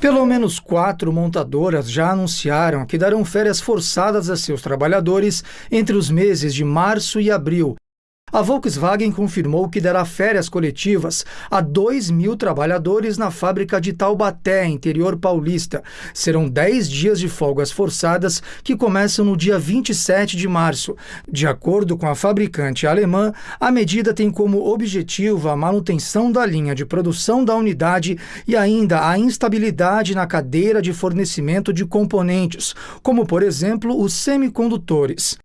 Pelo menos quatro montadoras já anunciaram que darão férias forçadas a seus trabalhadores entre os meses de março e abril, a Volkswagen confirmou que dará férias coletivas a 2 mil trabalhadores na fábrica de Taubaté, interior paulista. Serão 10 dias de folgas forçadas que começam no dia 27 de março. De acordo com a fabricante alemã, a medida tem como objetivo a manutenção da linha de produção da unidade e ainda a instabilidade na cadeira de fornecimento de componentes, como, por exemplo, os semicondutores.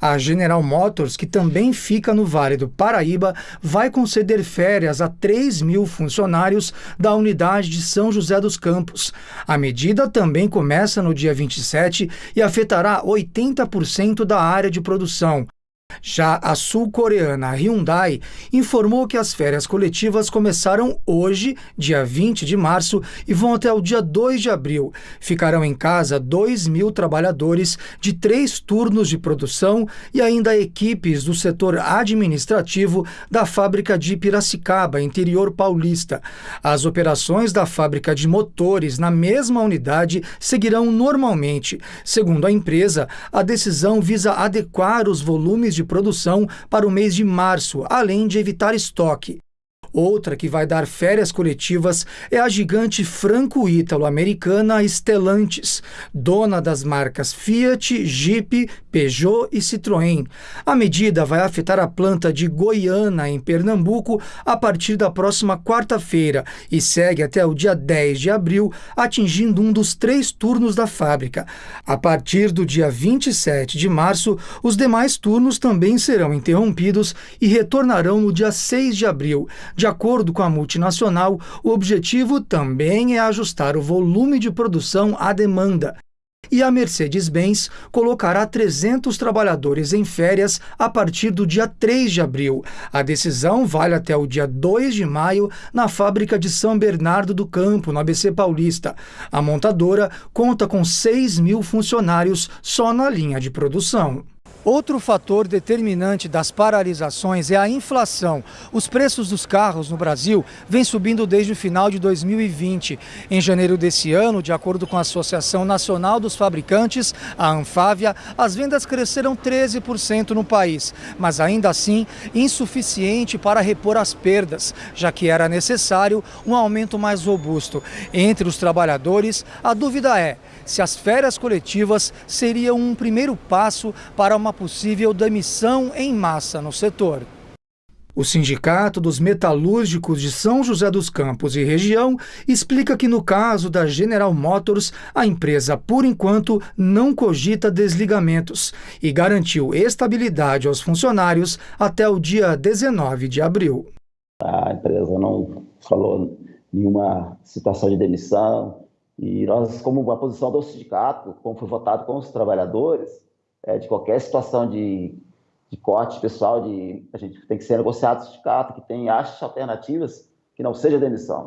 A General Motors, que também fica no Vale do Paraíba, vai conceder férias a 3 mil funcionários da unidade de São José dos Campos. A medida também começa no dia 27 e afetará 80% da área de produção. Já a sul-coreana Hyundai informou que as férias coletivas começaram hoje, dia 20 de março, e vão até o dia 2 de abril. Ficarão em casa 2 mil trabalhadores de três turnos de produção e ainda equipes do setor administrativo da fábrica de Piracicaba, interior paulista. As operações da fábrica de motores na mesma unidade seguirão normalmente. Segundo a empresa, a decisão visa adequar os volumes de produção para o mês de março, além de evitar estoque. Outra que vai dar férias coletivas é a gigante franco-ítalo-americana Stellantis, dona das marcas Fiat, Jeep, Peugeot e Citroën. A medida vai afetar a planta de Goiânia, em Pernambuco, a partir da próxima quarta-feira e segue até o dia 10 de abril, atingindo um dos três turnos da fábrica. A partir do dia 27 de março, os demais turnos também serão interrompidos e retornarão no dia 6 de abril. De acordo com a multinacional, o objetivo também é ajustar o volume de produção à demanda. E a Mercedes-Benz colocará 300 trabalhadores em férias a partir do dia 3 de abril. A decisão vale até o dia 2 de maio na fábrica de São Bernardo do Campo, no ABC Paulista. A montadora conta com 6 mil funcionários só na linha de produção. Outro fator determinante das paralisações é a inflação. Os preços dos carros no Brasil vêm subindo desde o final de 2020. Em janeiro desse ano, de acordo com a Associação Nacional dos Fabricantes, a Anfávia, as vendas cresceram 13% no país, mas ainda assim insuficiente para repor as perdas, já que era necessário um aumento mais robusto. Entre os trabalhadores, a dúvida é se as férias coletivas seriam um primeiro passo para uma possível demissão em massa no setor. O Sindicato dos Metalúrgicos de São José dos Campos e região explica que, no caso da General Motors, a empresa, por enquanto, não cogita desligamentos e garantiu estabilidade aos funcionários até o dia 19 de abril. A empresa não falou nenhuma situação de demissão e nós, como a posição do sindicato, como foi votado com os trabalhadores, é, de qualquer situação de, de corte pessoal, de, a gente tem que ser negociado sindicato, que tem achas alternativas que não seja demissão.